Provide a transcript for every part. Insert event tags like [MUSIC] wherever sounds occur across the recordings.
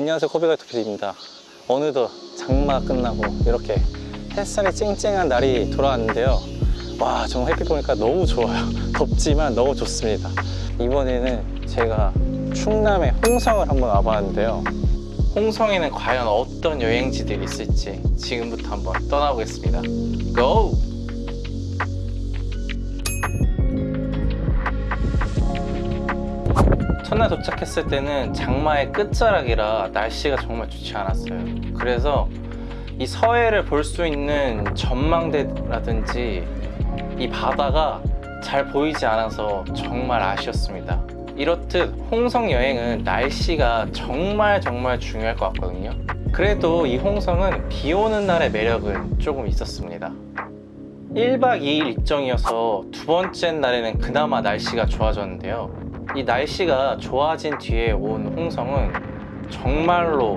안녕하세요 코비가이토 PD입니다. 어느덧 장마 끝나고 이렇게 햇살이 쨍쨍한 날이 돌아왔는데요. 와 정말 햇빛 보니까 너무 좋아요. [LAUGHS] 덥지만 너무 좋습니다. 이번에는 제가 충남의 홍성을 한번 와봤는데요. 홍성에는 과연 어떤 여행지들이 있을지 지금부터 한번 떠나보겠습니다. 고! 첫날 도착했을 때는 장마의 끝자락이라 날씨가 정말 좋지 않았어요. 그래서 이 서해를 볼 수 있는 전망대라든지 이 바다가 잘 보이지 않아서 정말 아쉬웠습니다. 이렇듯 홍성 여행은 날씨가 정말 정말 중요할 것 같거든요. 그래도 이 홍성은 비 오는 날의 매력은 조금 있었습니다. 1박 2일 일정이어서 두 번째 날에는 그나마 날씨가 좋아졌는데요. 이 날씨가 좋아진 뒤에 온 홍성은 정말로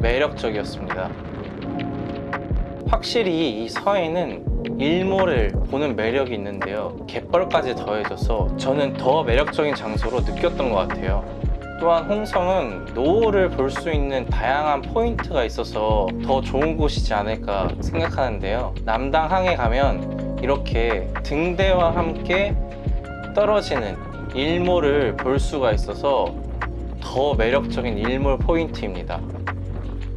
매력적이었습니다. 확실히 이 서해는 일몰을 보는 매력이 있는데요. 갯벌까지 더해져서 저는 더 매력적인 장소로 느꼈던 것 같아요. 또한 홍성은 노을을 볼 수 있는 다양한 포인트가 있어서 더 좋은 곳이지 않을까 생각하는데요. 남당항에 가면 이렇게 등대와 함께 떨어지는 일몰을 볼 수가 있어서 더 매력적인 일몰 포인트입니다.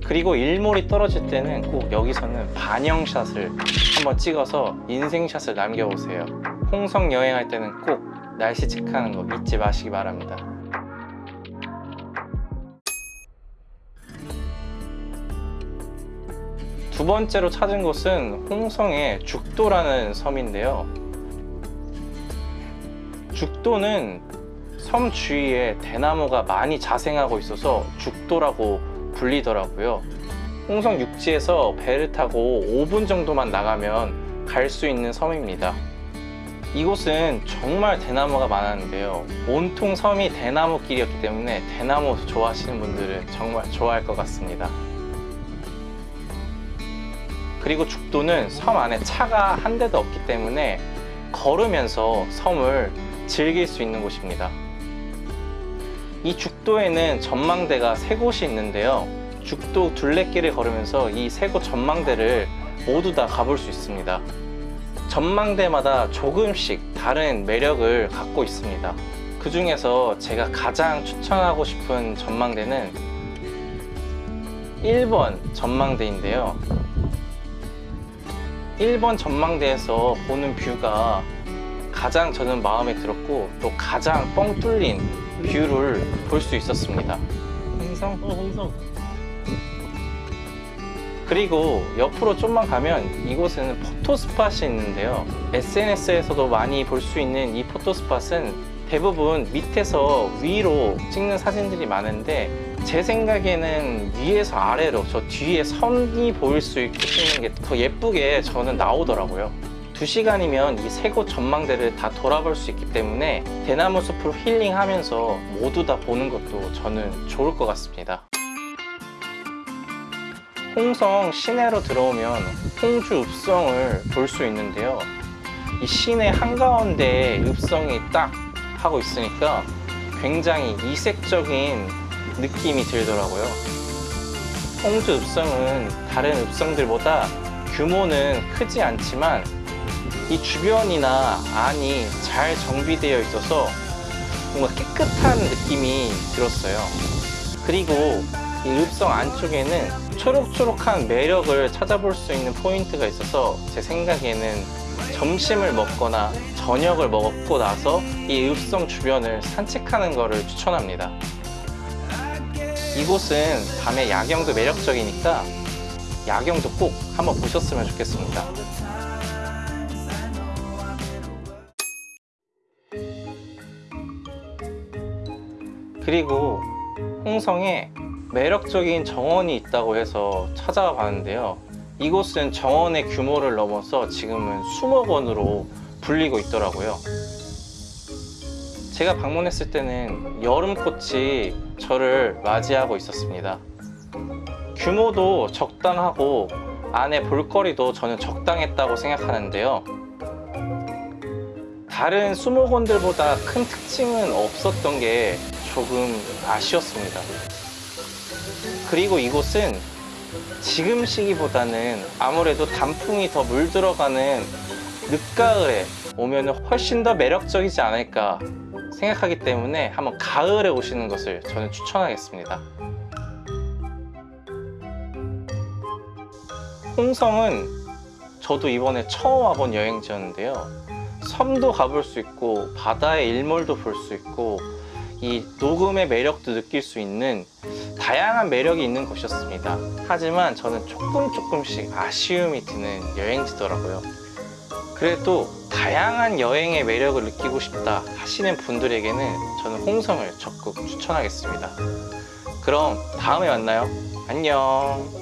그리고 일몰이 떨어질 때는 꼭 여기서는 반영샷을 한번 찍어서 인생샷을 남겨보세요. 홍성 여행할 때는 꼭 날씨 체크하는 거 잊지 마시기 바랍니다. 두 번째로 찾은 곳은 홍성의 죽도라는 섬인데요. 죽도는 섬 주위에 대나무가 많이 자생하고 있어서 죽도라고 불리더라고요. 홍성 육지에서 배를 타고 5분 정도만 나가면 갈 수 있는 섬입니다. 이곳은 정말 대나무가 많았는데요. 온통 섬이 대나무 길이었기 때문에 대나무 좋아하시는 분들은 정말 좋아할 것 같습니다. 그리고 죽도는 섬 안에 차가 한 대도 없기 때문에 걸으면서 섬을 즐길 수 있는 곳입니다. 이 죽도에는 전망대가 세 곳이 있는데요. 죽도 둘레길을 걸으면서 이 세 곳 전망대를 모두 다 가볼 수 있습니다. 전망대마다 조금씩 다른 매력을 갖고 있습니다. 그 중에서 제가 가장 추천하고 싶은 전망대는 1번 전망대인데요. 1번 전망대에서 보는 view가 가장 저는 마음에 들었고 또 가장 뻥 뚫린 view를 볼 수 있었습니다. 홍성? 어, 홍성. 그리고 옆으로 좀만 가면 이곳에는 photo spot이 있는데요. SNS에서도 많이 볼 수 있는 이 photo spot은 대부분 밑에서 위로 찍는 사진들이 많은데 제 생각에는 위에서 아래로 저 뒤에 선이 보일 수 있게 찍는 게 더 예쁘게 저는 나오더라고요. 2시간이면 이 세 곳 전망대를 다 돌아볼 수 있기 때문에 대나무 숲으로 힐링하면서 모두 다 보는 것도 저는 좋을 것 같습니다. 홍성 시내로 들어오면 홍주 읍성을 볼 수 있는데요. 이 시내 한가운데에 읍성이 딱 하고 있으니까 굉장히 이색적인 느낌이 들더라고요. 홍주 읍성은 다른 읍성들보다 규모는 크지 않지만 이 주변이나 안이 잘 정비되어 있어서 뭔가 깨끗한 느낌이 들었어요. 그리고 이 읍성 안쪽에는 초록초록한 매력을 찾아볼 수 있는 포인트가 있어서 제 생각에는 점심을 먹거나 저녁을 먹고 나서 이 읍성 주변을 산책하는 것을 추천합니다. 이곳은 밤에 야경도 매력적이니까 야경도 꼭 한번 보셨으면 좋겠습니다. 그리고 홍성에 매력적인 정원이 있다고 해서 찾아와 봤는데요. 이곳은 정원의 규모를 넘어서 지금은 수목 원으로 불리고 있더라고요. 제가 방문했을 때는 여름꽃이 저를 맞이하고 있었습니다. 규모도 적당하고 안에 볼거리도 저는 적당했다고 생각하는데요. 다른 수목원들보다 큰 특징은 없었던 게 조금 아쉬웠습니다. 그리고 이곳은 지금 시기보다는 아무래도 단풍이 더 물들어가는 늦가을에 오면 훨씬 더 매력적이지 않을까 생각하기 때문에 한번 가을에 오시는 것을 저는 추천하겠습니다. 홍성은 저도 이번에 처음 와본 여행지였는데요. 섬도 가볼 수 있고 바다의 일몰도 볼 수 있고 이 녹음의 매력도 느낄 수 있는 다양한 매력이 있는 곳이었습니다. 하지만 저는 조금 조금씩 아쉬움이 드는 여행지더라고요. 그래도 다양한 여행의 매력을 느끼고 싶다 하시는 분들에게는 저는 홍성을 적극 추천하겠습니다. 그럼 다음에 만나요. 안녕.